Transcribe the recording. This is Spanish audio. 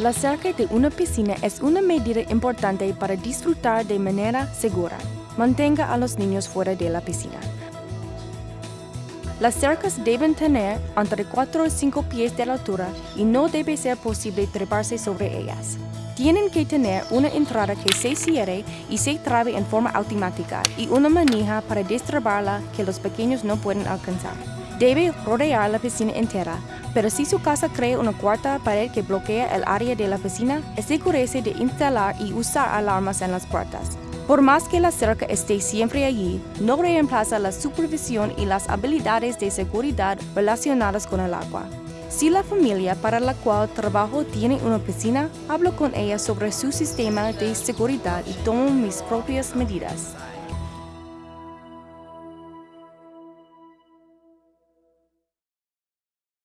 La cerca de una piscina es una medida importante para disfrutar de manera segura. Mantenga a los niños fuera de la piscina. Las cercas deben tener entre 4 y 5 pies de altura y no debe ser posible treparse sobre ellas. Tienen que tener una entrada que se cierre y se trabe en forma automática y una manija para destrabarla que los pequeños no pueden alcanzar. Debe rodear la piscina entera, pero si su casa crea una cuarta pared que bloquea el área de la piscina, asegúrese de instalar y usar alarmas en las puertas. Por más que la cerca esté siempre allí, no reemplaza la supervisión y las habilidades de seguridad relacionadas con el agua. Si la familia para la cual trabajo tiene una piscina, hablo con ella sobre su sistema de seguridad y tomo mis propias medidas.